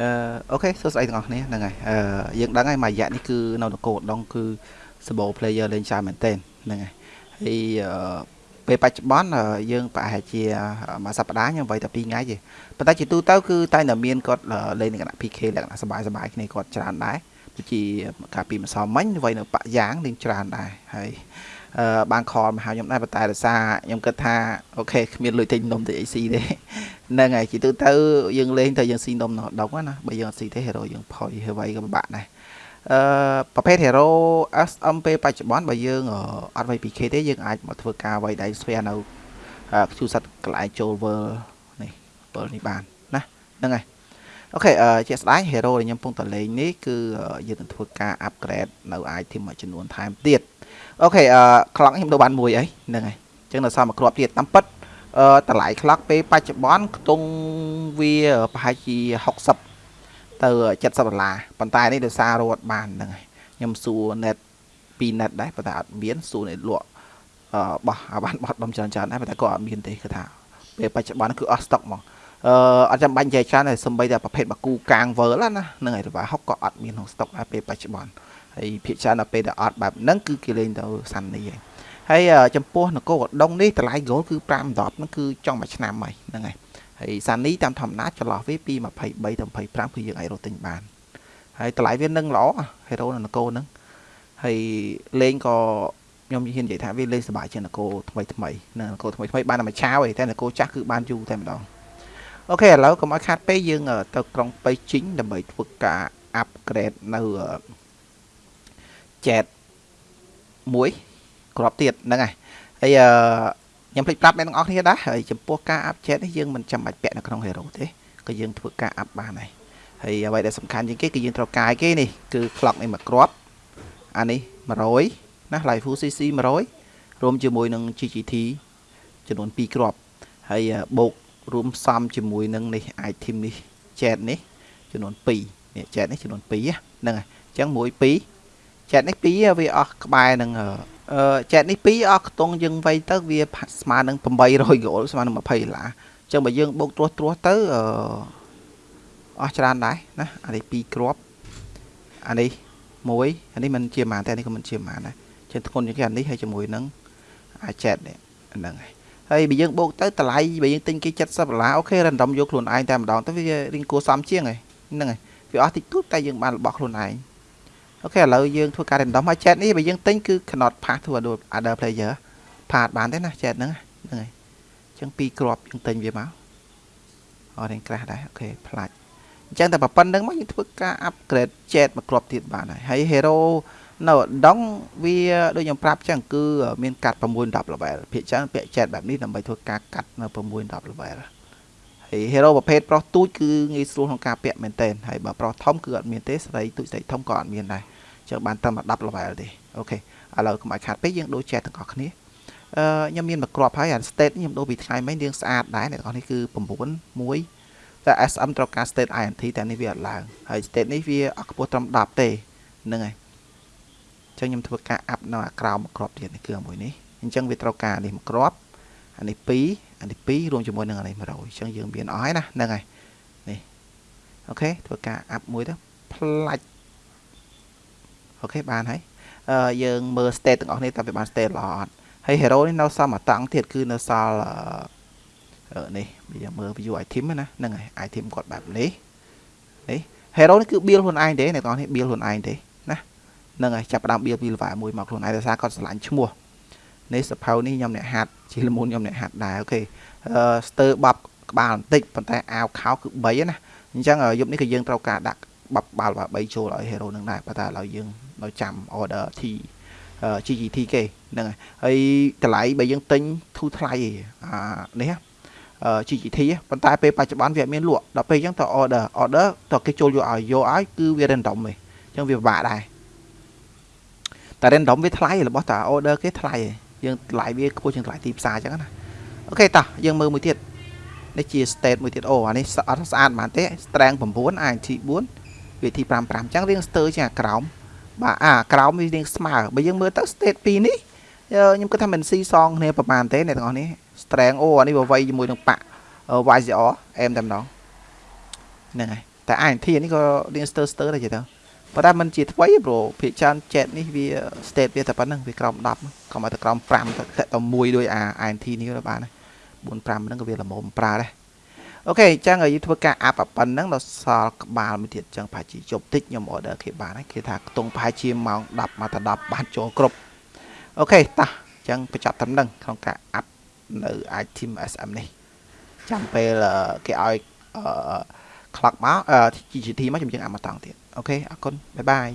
អឺ okay សួស្តីទាំងអស់គ្នាហ្នឹងហើយអឺយើងដឹងហើយមួយរយៈនេះគឺនៅនគរដងគឺសបោ player លេងច្រើនមែនទែនហ្នឹងហើយហើយអឺពេលបច្ចុប្បន្នយើងប្រហែលជាមួយសប្តាហ៍ខ្ញុំវាយតែ2ថ្ងៃទេប៉ុន្តែជាទូទៅគឺតែតែមានគាត់លេងនៅគណៈ PK លក្ខណៈសបាយសបាយគ្នាគាត់ច្រើនដែរដូចជាកាលពីម្សិលមិញវាយនៅបាក់យ៉ាងលេងច្រើនដែរហើយអឺ បាន call មកហៅខ្ញុំដែរប៉ុន្តែដោយសារខ្ញុំគិតថា okay គ្មានលុយទិញនំទៅអីស៊ីទេហ្នឹងហើយជីទូទៅយើងលេងទៅយើងស៊ីនំនៅដុកណាបើយើងអត់ស៊ីទេ hero យើងផុយហើយវៃក៏ពិបាកដែរអឺប្រភេទ hero SM ពេលបច្ចុប្បន្នបើយើងអត់វៃ PK ទេយើងអាចមកធ្វើការវៃដៃស្វែនៅខ្ជូរសັດកន្លែងចូល world នេះ world នេះបានណាហ្នឹងហើយ អូខេអឺជាក់ស្ដែង hero ដែលខ្ញុំកំពុងតែលេងនេះគឺយើងនឹងធ្វើការ upgrade នៅ item មួយចំនួនថែមទៀតអូខេអឺ clock ខ្ញុំដូរបានមួយអីហ្នឹងហើយអញ្ចឹងនៅសល់មួយគ្រាប់ទៀតតាមពិតអឺតម្លៃ clock ពេលបច្ចុប្បន្នខ្ទង់វាប្រហែលជា60ទៅ70ដុល្លារប៉ុន្តែនេះដោយសាររត់បានហ្នឹងហើយខ្ញុំសួរ net 2 net ដែរប៉ុន្តែអត់មានសួរ net លក់អឺបោះអាបានបោះដុំច្រើនច្រើនដែរប៉ុន្តែក៏អត់មានទេគឺថាពេលបច្ចុប្បន្នគឺអស់ stock ហ្មង អឺអត់ចាំបាច់និយាយច្រើនតែសំបីតែប្រភេទបាគូកាងវើលណាហ្នឹងហើយរបាហុកក៏អត់មានក្នុង stock ដែរពេលបច្ចុប្បន្នហើយភាគច្រើនដល់ពេលដែលអត់បែបហ្នឹងគឺគេលេងទៅសាន់នេះឯងហើយចំពោះនគរកដុងនេះតម្លៃ gold គឺ5 10ហ្នឹងគឺចង់មួយឆ្នាំហើយហ្នឹងហើយហើយសានីតាមធម្មតាចន្លោះវាពី23ទៅ25គឺយើងអាចរត់ទិញបានហើយតម្លៃវានឹងល្អហេរ៉ូនៅនគរហ្នឹងហើយលេងក៏ខ្ញុំហ៊ាននិយាយថាវាលេងសប្បាយជាងនគរថ្មីថ្មីនៅនគរថ្មីថ្មីបានតែមួយឆាវឯងតែនគរចាស់គឺបានយូរតែម្ដង អូខេឥឡូវកុំឲ្យខាតពេលយើងទៅក្រុងប៉ៃជីងដើម្បីធ្វើការ upgrade នៅ chat មួយក្របទៀតហ្នឹងហើយហើយខ្ញុំភ្លេចប្រាប់អ្នកទាំងអស់គ្នាដែរហើយចំពោះការ up chat នេះយើងមិនចាំបាច់ពាក់នៅក្នុង hero ទេក៏យើងធ្វើការ up បានហើយហើយអ្វីដែលសំខាន់ជាងគេគឺយើងត្រូវកាយគេនេះគឺ clock នេះមួយគ្រាប់អានេះ100ណា live full cc 100រួមជាមួយនឹង GGT ចំនួន2គ្រាប់ហើយបូក រួមផ្សំជាមួយនឹងនេះ item នេះ chat នេះចំនួន2នេះ chat នេះចំនួន2ហ្នឹងហើយអញ្ចឹង1 2ចែកនេះ2វាអស់ក្បែរនឹងអឺចែកនេះ2អស់ខ្ទង់យើងវៃទៅវាស្មើនឹង800 gold ស្មើនឹង20ដុល្លារអញ្ចឹងបើយើងបូកត្រួសត្រាសទៅអឺអស់ច្រើនដែរណាអានេះ2គ្រាប់អានេះ1អានេះមិនជាម៉ានតែអានេះក៏មិនជាម៉ានដែរចឹងធ្ងន់ជាងគេអានេះហើយជាមួយនឹងអាចែតនេះហ្នឹងហើយ ហើយបើយើងបូកទៅតម្លៃបើយើងទិញគេ70ដុល្លារអូខេ random យកខ្លួនឯងតែម្ដងទៅវារៀងគួរសមជាងហ្នឹងហើយវាអស់តិចតួចតែយើងបានរបស់ខ្លួនឯងអូខេឥឡូវយើងធ្វើការ random ហើយ chat នេះបើយើងទិញគឺ cannot pass to other player ផាតបានទេណា chat ហ្នឹងហ្នឹងហើយអញ្ចឹងពីរគ្រាប់យើងទិញវាមកអត់រៀងក្រាស់ដែរអូខេផ្លាច់អញ្ចឹងតែប៉ុណ្្នឹងមកយើងធ្វើការ upgrade chat មួយគ្រាប់ទៀតបានហើយហើយ hero នៅដងវាដូចខ្ញុំប្រាប់ចឹងគឺមានកាត់6 10 level ភាគច្រើនពាក់ chat បែបនេះដើម្បីធ្វើការកាត់នៅ6 10 level ហើយ hero ប្រភេទប្រុសទូចគឺងាយស្រួលក្នុងការពាក់មែនទែនហើយបើប្រុសធំគឺអត់មានទេស្រីទូចស្រីធំក៏អត់មានដែរចឹងបានត្រឹម10 level ទេអូខេឥឡូវកុំឲ្យខាតពេកយើងដូរ chat ទាំងអស់គ្នាអឺខ្ញុំមានមួយគ្រាប់ហើយអា state ខ្ញុំដូរពីថ្ងៃមិញរៀងស្អាតដែរអ្នកនរនេះគឺ9 1តែ SM ត្រូវការ state INT តែនេះវាអត់ឡើងហើយ state នេះវាអត់ខ្ពស់ត្រឹម10ទេហ្នឹងហើយអញ្ចឹងខ្ញុំធ្វើការ up នៅអាក្រោមមួយគ្រាប់ទៀតនេះគឺមួយនេះអញ្ចឹងវាត្រូវការនេះមួយគ្រាប់អានេះ2អានេះ2រួមជាមួយនឹងអានេះ100អញ្ចឹងយើងមានអស់ហើយណាហ្នឹងហើយនេះអូខេធ្វើការ up មួយទៅផ្លាច់អូខេបានហើយអឺយើងមើល state ទាំងអស់នេះតើវាបាន state ល្អអត់ហើយ hero នេះនៅសល់មួយតង់ទៀតគឺនៅសល់អឺនេះយើងមើល view item ណាហ្នឹងហើយ item គាត់បែបនេះនេះ hero នេះគឺ build ខ្លួនឯងទេអ្នកទាំងអស់នេះ build ខ្លួនឯងទេណាហ្នឹងហើយចាប់ផ្ដើម build ពី level 1មកខ្លួនឯងដោយសារគាត់ឆ្លាញ់ឈ្មោះនេះសភៅនេះខ្ញុំអ្នកហាត់ជាលមុនខ្ញុំអ្នកហាត់ដែរអូខេអឺស្ទើបបក្បាលបន្តិចប៉ុន្តែអាវខោគឺ3ណាអញ្ចឹងយប់នេះក៏យើងត្រូវការដាក់បបបាល់3ចូលឲ្យ hero នឹងដែរប៉ុន្តែឥឡូវយើងនៅចាំ order T GGT គេហ្នឹងហើយតម្លៃបើយើងទិញធូរថ្លៃអានេះ GGT ប៉ុន្តែពេលបច្ចុប្បន្នវាអត់មានលក់ដល់ពេលអញ្ចឹងត order order តគេចូលយកឲ្យយកឲ្យគឺវា random ទេអញ្ចឹងវាពិបាកដែរ តែ random វាថ្លៃរបស់តា order គេថ្លៃយើងថ្លៃវាខ្ពស់ជាងថ្លៃទីផ្សារអញ្ចឹងណាអូខេតោះយើងមើលមួយទៀតនេះជា state មួយទៀតអូអានេះអត់ស្អាតប៉ុន្មានទេ strength 9 INT 4វាទី55អញ្ចឹងរៀងស្ទើរជាងអាក្រោមបាទអាក្រោមវារៀងស្មើបើយើងមើលទៅ state 2នេះខ្ញុំគិតថាមិនស៊ីសងគ្នាប្រហែលទេអ្នកទាំងអស់នេះ strength អូអានេះវាវៃជាមួយនឹងប៉ា YCR អែមតែម្ដងហ្នឹងហើយតែ INT នេះក៏រៀងស្ទើរស្ទើរដែរចេះទៅ ប៉ុន្តែมันជាថ្មីព្រោះភាគច្រើន chat នេះវា state វាតែប៉ុណ្្នឹងវាក្រោម10កុំឲ្យតែក្រោម5ទៅតែមួយដោយអា INT នេះទៅបាន4 5ហ្នឹងក៏វាល្មមប្រើដែរអូខេអញ្ចឹងយើងធ្វើការអាប់ប៉ុណ្ណឹងដល់សល់ក្បាលមួយទៀតអញ្ចឹងប្រហែលជាជប់តិចខ្ញុំ order គេបានហើយគេថាខ្ទង់ប្រហែលជាម៉ោង10មកដល់10បានចូលគ្រប់okay តោះអញ្ចឹងបញ្ចប់ត្រឹមហ្នឹងក្នុងការ up នៅ item SM នេះចាំពេលគេឲ្យអឺ clock មក GGT មកខ្ញុំយើង up មកតង់ទៀត okay អរគុណ bye bye